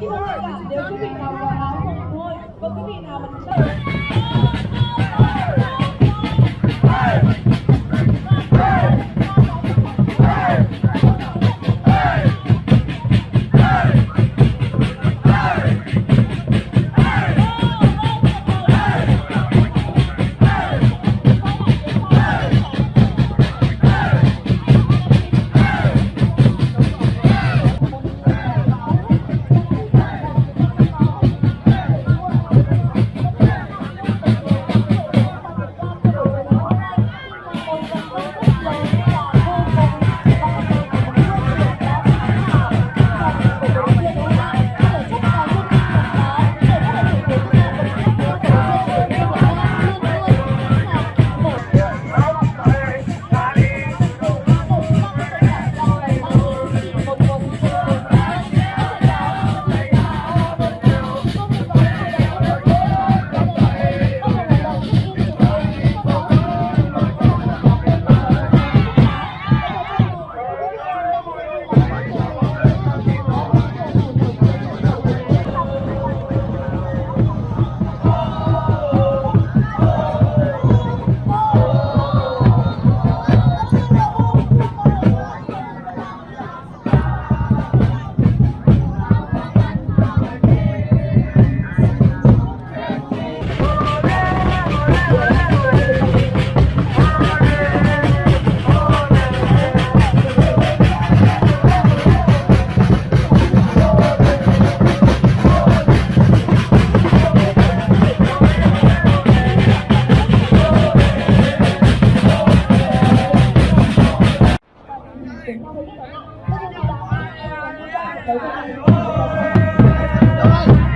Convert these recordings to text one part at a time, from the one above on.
Khi mà các bạn nếu quý vị nào có áo phông Thank you.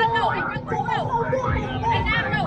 anh đâu anh văn phú đâu anh nam đâu